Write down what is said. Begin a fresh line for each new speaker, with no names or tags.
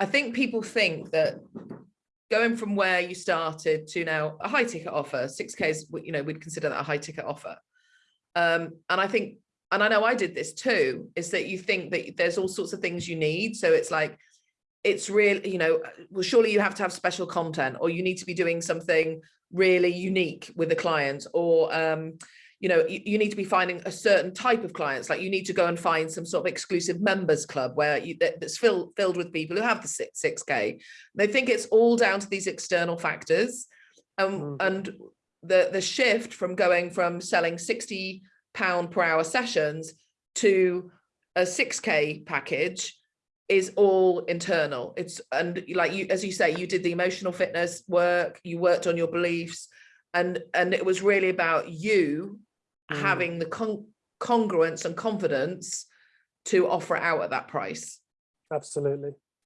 I think people think that going from where you started to now a high ticket offer, six Ks, you know, we'd consider that a high ticket offer. Um, and I think, and I know I did this too, is that you think that there's all sorts of things you need. So it's like, it's really, you know, well, surely you have to have special content or you need to be doing something really unique with the client or, um, you know, you, you, need to be finding a certain type of clients, like you need to go and find some sort of exclusive members club where you, that, that's filled, filled with people who have the six, 6K. They think it's all down to these external factors. Um, mm. And the, the shift from going from selling 60 pound per hour sessions to a 6K package is all internal. It's, and like you, as you say, you did the emotional fitness work, you worked on your beliefs, and and it was really about you mm. having the con congruence and confidence to offer it out at that price.
Absolutely.